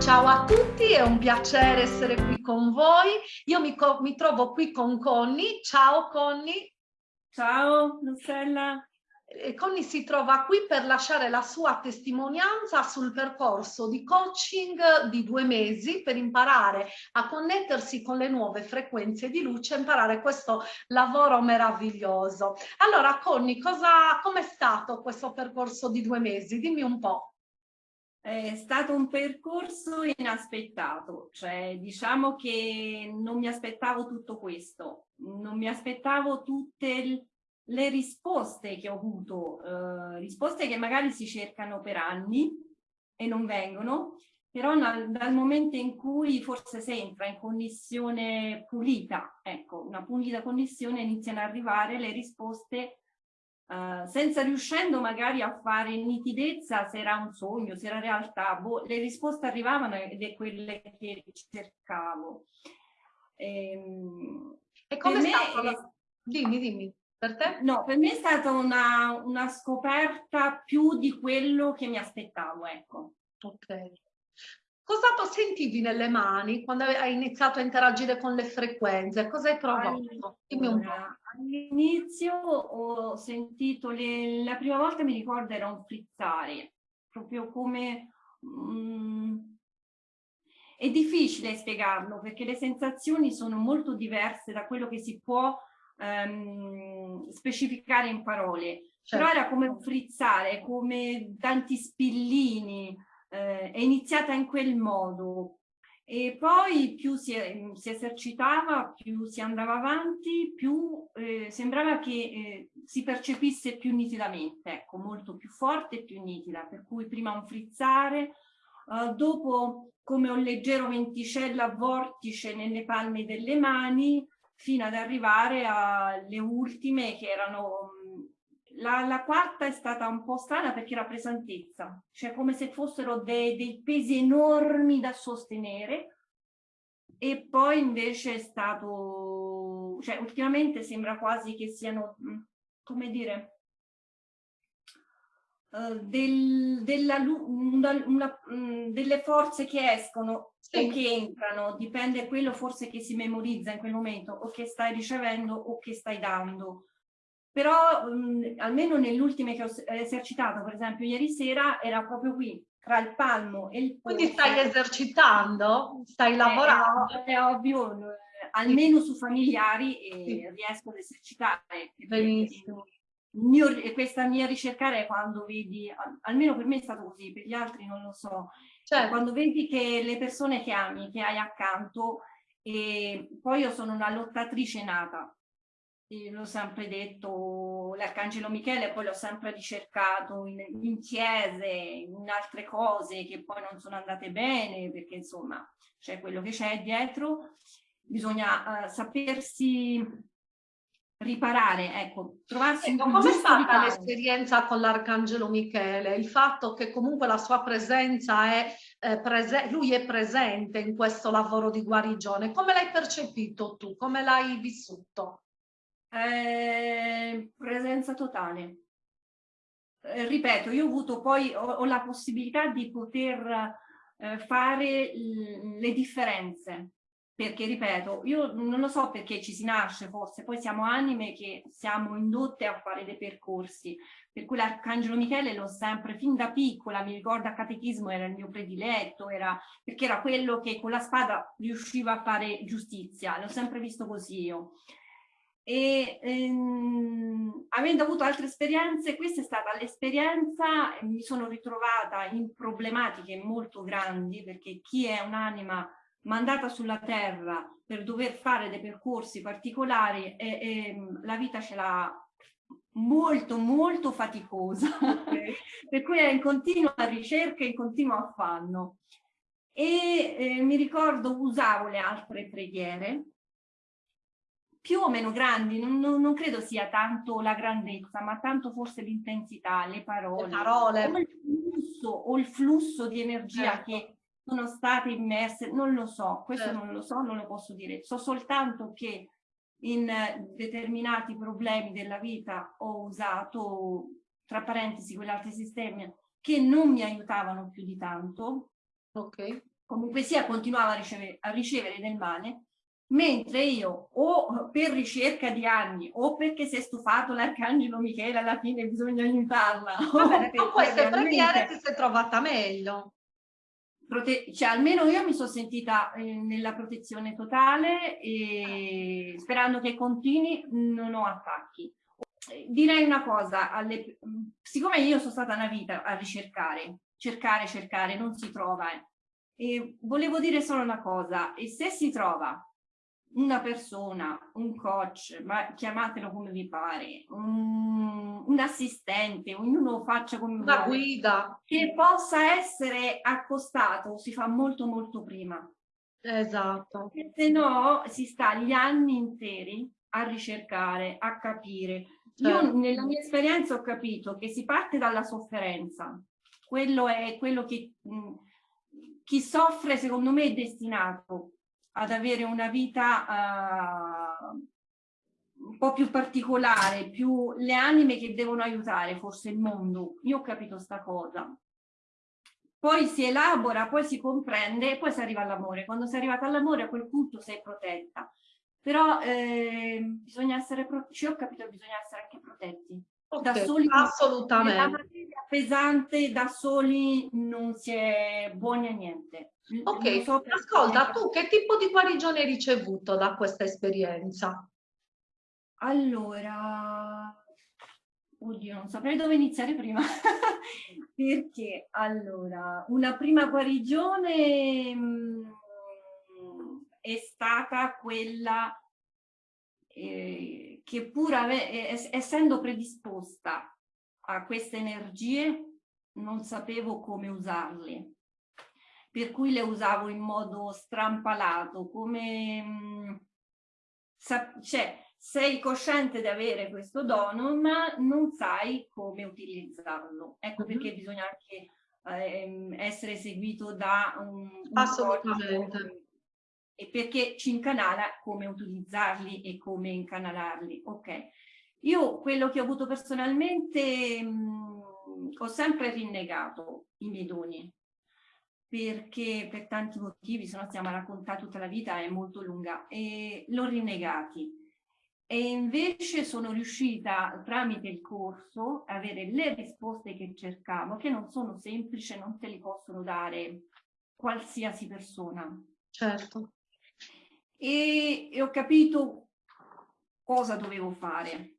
Ciao a tutti, è un piacere essere qui con voi. Io mi, mi trovo qui con Conny. Ciao Conny. Ciao Rossella. Conny si trova qui per lasciare la sua testimonianza sul percorso di coaching di due mesi per imparare a connettersi con le nuove frequenze di luce e imparare questo lavoro meraviglioso. Allora Conny, come è stato questo percorso di due mesi? Dimmi un po'. È stato un percorso inaspettato, cioè diciamo che non mi aspettavo tutto questo, non mi aspettavo tutte le risposte che ho avuto, eh, risposte che magari si cercano per anni e non vengono, però dal, dal momento in cui forse si entra in connessione pulita, ecco, una pulita connessione, iniziano ad arrivare le risposte Uh, senza riuscendo magari a fare nitidezza se era un sogno, se era realtà, boh, le risposte arrivavano ed è quelle che cercavo. Ehm, e come stato? La... Dimmi, dimmi. Per te? No, per me è stata una, una scoperta più di quello che mi aspettavo, ecco. Ok. Cosa sentivi nelle mani quando hai iniziato a interagire con le frequenze? Cosa hai provato? All'inizio ho sentito, le, la prima volta mi ricordo era un frizzare, proprio come... Mm, è difficile spiegarlo perché le sensazioni sono molto diverse da quello che si può um, specificare in parole. Certo. Però era come un frizzare, come tanti spillini, eh, è iniziata in quel modo. E poi più si, si esercitava, più si andava avanti, più eh, sembrava che eh, si percepisse più nitidamente, ecco, molto più forte e più nitida. Per cui prima un frizzare, Uh, dopo come un leggero venticello a vortice nelle palme delle mani, fino ad arrivare alle ultime che erano... La, la, quarta è stata un po' strana perché era pesantezza, cioè come se fossero dei, dei pesi enormi da sostenere e poi invece è stato, cioè ultimamente sembra quasi che siano, come dire, Uh, del, della, una, una, um, delle forze che escono sì. o che entrano, dipende quello forse che si memorizza in quel momento o che stai ricevendo o che stai dando. Però um, almeno nelle ultime che ho esercitato, per esempio ieri sera, era proprio qui, tra il palmo e il polso. Quindi stai esercitando? Stai lavorando? È, è ovvio, eh, almeno su familiari e sì. riesco ad esercitare. Benissimo mio, questa mia ricercare è quando vedi, almeno per me è stato così, per gli altri non lo so, certo. quando vedi che le persone che ami, che hai accanto, e poi io sono una lottatrice nata, l'ho sempre detto, l'Arcangelo Michele poi l'ho sempre ricercato in, in, chiese, in altre cose che poi non sono andate bene, perché insomma c'è quello che c'è dietro, bisogna uh, sapersi riparare, ecco, trovarsi ecco, come è stata l'esperienza con l'Arcangelo Michele? Il fatto che comunque la sua presenza è eh, prese lui è presente in questo lavoro di guarigione, come l'hai percepito tu? Come l'hai vissuto? Eh, presenza totale. Eh, ripeto, io ho avuto poi, ho, ho la possibilità di poter eh, fare le differenze perché ripeto, io non lo so perché ci si nasce forse, poi siamo anime che siamo indotte a fare dei percorsi, per cui l'Arcangelo Michele l'ho sempre, fin da piccola, mi ricordo a catechismo era il mio prediletto, era, perché era quello che con la spada riusciva a fare giustizia, l'ho sempre visto così io. E ehm, avendo avuto altre esperienze, questa è stata l'esperienza, mi sono ritrovata in problematiche molto grandi, perché chi è un'anima mandata sulla terra per dover fare dei percorsi particolari e, e la vita ce l'ha molto molto faticosa. Okay. per cui è in continua ricerca e in continuo affanno. E eh, mi ricordo usavo le altre preghiere più o meno grandi, non, non, credo sia tanto la grandezza, ma tanto forse l'intensità, le parole, le parole. o il flusso, o il flusso di energia certo. che sono state immerse, non lo so, questo certo. non lo so, non lo posso dire. So soltanto che in determinati problemi della vita ho usato, tra parentesi, quell'altro sistema che non mi aiutavano più di tanto. Ok. comunque sia continuava a ricevere, a ricevere del male, mentre io o per ricerca di anni o perché si è stufato l'arcangelo Michele alla fine bisogna aiutarla. Vabbè, o queste preghiere ti sei trovata meglio. Cioè, almeno io mi sono sentita eh, nella protezione totale e sperando che continui non ho attacchi. Direi una cosa, alle, siccome io sono stata una vita a ricercare, cercare, cercare, non si trova, eh, e volevo dire solo una cosa, e se si trova una persona, un coach, ma chiamatelo come vi pare, un, un assistente, ognuno faccia come una vuole, guida che possa essere accostato si fa molto molto prima. Esatto. Se no si sta gli anni interi a ricercare, a capire. Certo. Io nella mia esperienza ho capito che si parte dalla sofferenza. Quello è quello che mh, chi soffre secondo me è destinato ad avere una vita uh, un po' più particolare, più le anime che devono aiutare forse il mondo. Io ho capito sta cosa. Poi si elabora, poi si comprende e poi si arriva all'amore. Quando sei arrivata all'amore a quel punto sei protetta. Però eh, bisogna essere, ci ho capito che bisogna essere anche protetti. Da soli assolutamente. La materia pesante da soli non si è buoni a niente. Ok, so ascolta, tu che tipo di guarigione hai ricevuto da questa esperienza? Allora, oddio, non saprei dove iniziare prima, perché allora, una prima guarigione mh, mm, è stata quella eh, che pur essendo predisposta a queste energie non sapevo come usarle per cui le usavo in modo strampalato, come mh, mm, cioè, sei cosciente di avere questo dono, ma non sai come utilizzarlo. Ecco mm -hmm. perché bisogna anche eh, essere seguito da un, un Assolutamente. E perché ci incanala come utilizzarli e come incanalarli. Ok. Io quello che ho avuto personalmente mh, ho sempre rinnegato i miei doni perché per tanti motivi, se no stiamo a raccontare tutta la vita, è molto lunga, e l'ho rinnegati. E invece sono riuscita tramite il corso a avere le risposte che cercavo, che non sono semplici, non te li possono dare qualsiasi persona. Certo. E, e ho capito cosa dovevo fare.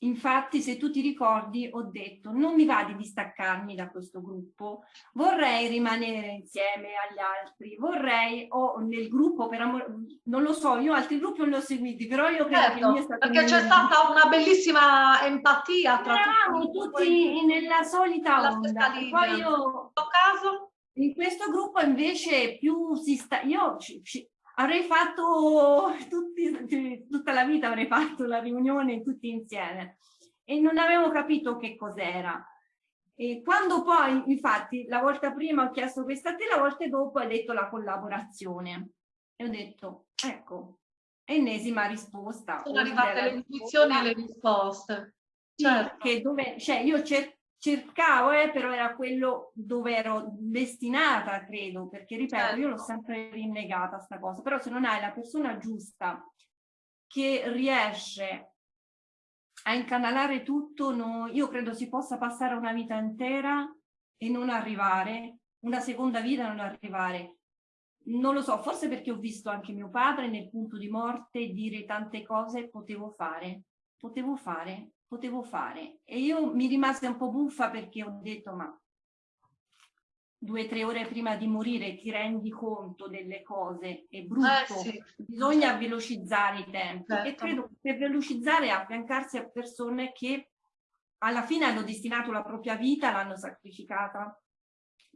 Infatti, se tu ti ricordi, ho detto non mi va di distaccarmi da questo gruppo, vorrei rimanere insieme agli altri, vorrei, o nel gruppo, per amore, non lo so, io altri gruppi non li ho seguiti, però io credo certo, che mio Perché c'è stata una bellissima empatia tra Eravamo tutti, tutti nella solita onda. Poi io, caso? in questo gruppo invece più si sta, io ci, ci, avrei fatto tutti, tutta la vita avrei fatto la riunione tutti insieme e non avevo capito che cos'era. E quando poi, infatti, la volta prima ho chiesto questa a te, la volta dopo hai detto la collaborazione. E ho detto, ecco, ennesima risposta. Sono arrivate le intuizioni e le risposte. Certo. Che dove, cioè io cerco cercavo, eh, però era quello dove ero destinata, credo, perché ripeto, certo. io l'ho sempre rinnegata sta cosa, però se non hai la persona giusta che riesce a incanalare tutto, no, io credo si possa passare una vita intera e non arrivare, una seconda vita non arrivare. Non lo so, forse perché ho visto anche mio padre nel punto di morte dire tante cose potevo fare, potevo fare, potevo fare. E io mi rimase un po' buffa perché ho detto ma due o tre ore prima di morire ti rendi conto delle cose, è brutto, eh sì. bisogna velocizzare i tempi certo. e credo che per velocizzare affiancarsi a persone che alla fine hanno destinato la propria vita, l'hanno sacrificata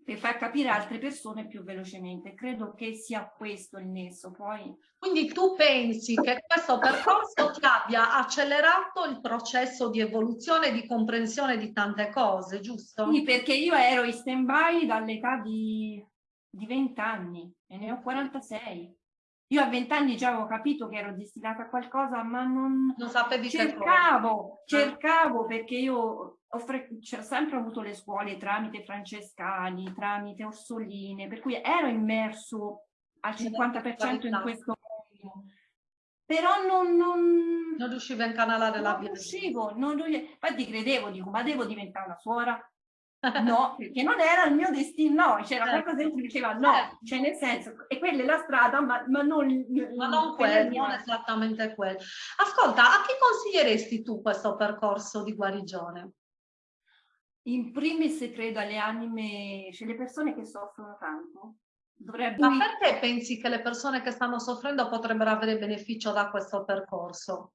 per far capire altre persone più velocemente. Credo che sia questo il nesso. Poi... Quindi tu pensi che questo percorso ti abbia accelerato il processo di evoluzione e di comprensione di tante cose, giusto? Sì, perché io ero in stand-by dall'età di, di 20 anni e ne ho 46. Io a vent'anni già avevo capito che ero destinata a qualcosa, ma non, non sapevi cercavo, cercavo perché io ho cioè, sempre avuto le scuole tramite francescani, tramite orsoline, per cui ero immerso al 50% in questo mondo. Però non, non, non riuscivo a incanalare la via. Non riuscivo, non riuscivo. Infatti credevo, dico, ma devo diventare una suora? No, perché non era il mio destino, no, c'era certo. qualcosa che diceva no, certo. cioè nel senso, e quella è la strada, ma, ma non, ma non, quel, non esattamente quello. Ascolta, a chi consiglieresti tu questo percorso di guarigione? In primis credo alle anime, cioè le persone che soffrono tanto. Dovrebbe... Ma perché pensi che le persone che stanno soffrendo potrebbero avere beneficio da questo percorso?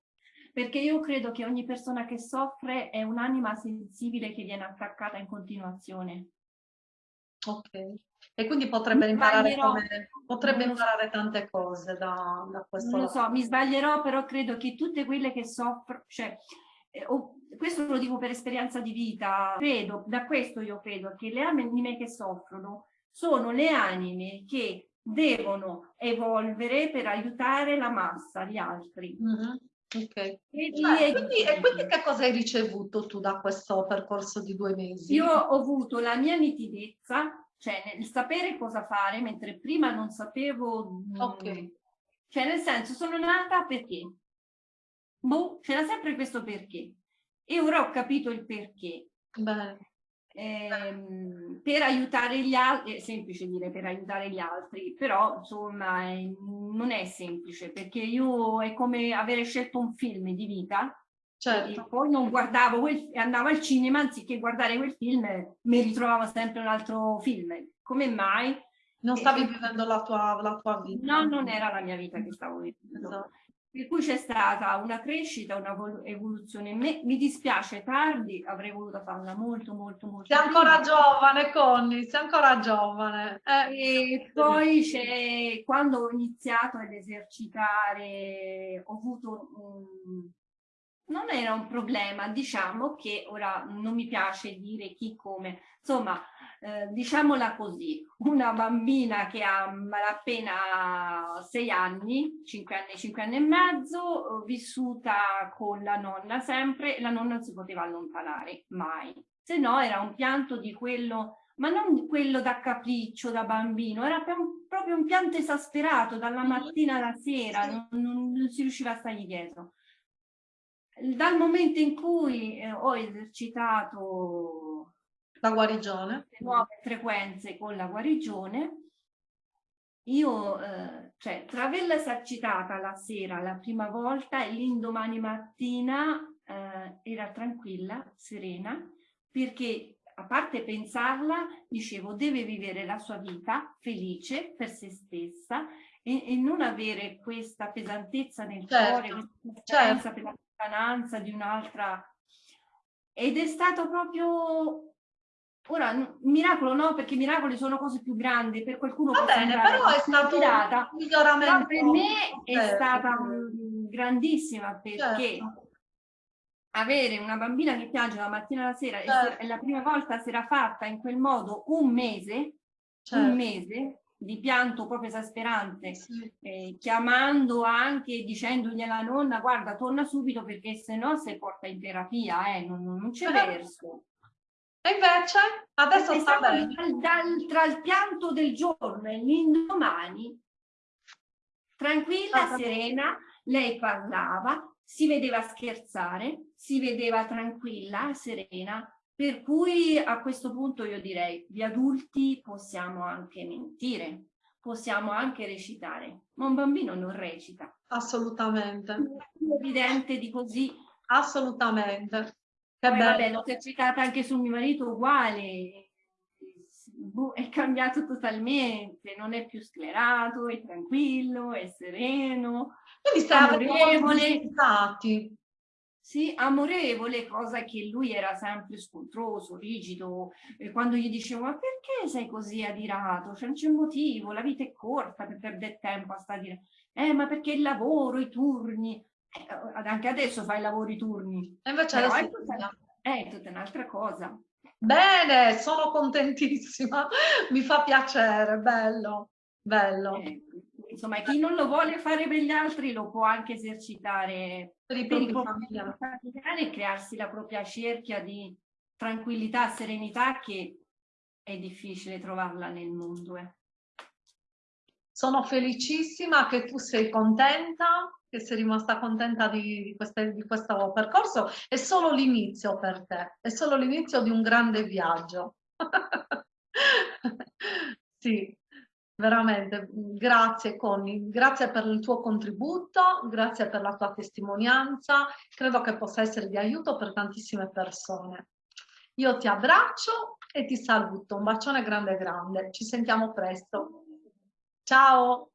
perché io credo che ogni persona che soffre è un'anima sensibile che viene attaccata in continuazione. Ok, e quindi potrebbe imparare, come, potrebbe imparare tante cose da, da questo Non lo so, mi sbaglierò, però credo che tutte quelle che soffrono, cioè, eh, questo lo dico per esperienza di vita, credo, da questo io credo, che le anime che soffrono sono le anime che devono evolvere per aiutare la massa, gli altri. Mm -hmm. Ok. E, cioè, quindi, e quindi che cosa hai ricevuto tu da questo percorso di due mesi? Io ho avuto la mia nitidezza, cioè nel sapere cosa fare, mentre prima non sapevo... Ok. Cioè nel senso, sono nata perché? Boh, c'era sempre questo perché. E ora ho capito il perché. Ehm, per aiutare gli altri, è semplice dire per aiutare gli altri, però insomma è, non è semplice perché io è come avere scelto un film di vita Certo. poi non guardavo quel, andavo al cinema anziché guardare quel film mi ritrovavo sempre un altro film come mai? non stavi e, vivendo la tua, la tua, vita no non era la mia vita che stavo vivendo esatto. Per cui c'è stata una crescita, una evoluzione. Me, mi dispiace tardi, avrei voluto farla molto, molto, molto. Sei ancora giovane, Conny, sei ancora giovane. Eh. E poi c'è, quando ho iniziato ad esercitare, ho avuto un, non era un problema, diciamo che ora non mi piace dire chi come, insomma, eh, diciamola così, una bambina che ha appena sei anni, cinque anni, cinque anni e mezzo, vissuta con la nonna sempre, la nonna non si poteva allontanare, mai. Se no era un pianto di quello, ma non quello da capriccio, da bambino, era proprio un pianto esasperato dalla mattina alla sera, non, non, non si riusciva a stargli dietro. Dal momento in cui eh, ho esercitato la guarigione, le nuove frequenze con la guarigione, io, eh, cioè, tra averla esercitata la sera la prima volta e l'indomani mattina eh, era tranquilla, serena, perché a parte pensarla, dicevo, deve vivere la sua vita felice per se stessa e, e non avere questa pesantezza nel certo, cuore, questa certo. per la lontananza di un'altra. Ed è stato proprio ora miracolo no perché miracoli sono cose più grandi per qualcuno va bene però è stato un miglioramento per me certo. è stata grandissima perché certo. avere una bambina che piange la mattina alla sera certo. e la prima volta si era fatta in quel modo un mese certo. un mese di pianto proprio esasperante, sì. eh, chiamando anche dicendogli alla nonna guarda torna subito perché se no si porta in terapia, eh, non, non c'è verso. E invece adesso e sta bene. Dal, dal, tra il pianto del giorno e l'indomani, tranquilla, ah, serena, lei parlava, si vedeva scherzare, si vedeva tranquilla, serena, per cui a questo punto io direi, gli adulti possiamo anche mentire, possiamo anche recitare, ma un bambino non recita. Assolutamente. È più evidente di così. Assolutamente. Che Poi, vabbè, l'ho esercitata anche su mio marito uguale, boh, è cambiato totalmente, non è più sclerato, è tranquillo, è sereno, Quindi stai amorevole. Sì, amorevole, cosa che lui era sempre scontroso, rigido. E quando gli dicevo, ma perché sei così adirato? Cioè, non c'è motivo, la vita è corta per perdere tempo a stare a dire, eh, ma perché il lavoro, i turni. Eh, anche adesso fai lavoro, i turni. E invece Però è tutta, è tutta un'altra cosa. Bene, sono contentissima, mi fa piacere, bello, bello. Eh, insomma, chi non lo vuole fare per gli altri lo può anche esercitare per i propri familiari e crearsi la propria cerchia di, tranquillità, serenità che è difficile trovarla nel mondo. Eh. Sono felicissima che tu sei contenta, che sei rimasta contenta di, di, queste, di questo percorso. È solo l'inizio per te, è solo l'inizio di un grande viaggio. sì, veramente, grazie Conny, grazie per il tuo contributo, grazie per la tua testimonianza, credo che possa essere di aiuto per tantissime persone. Io ti abbraccio e ti saluto, un bacione grande grande, ci sentiamo presto. Ciao!